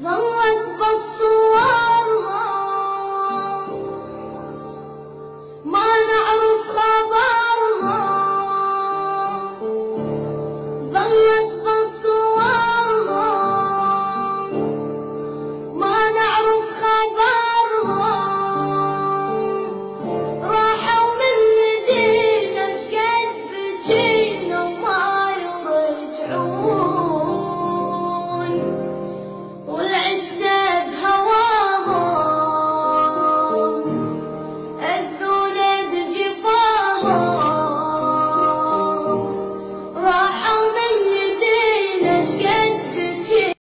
vão abençoar.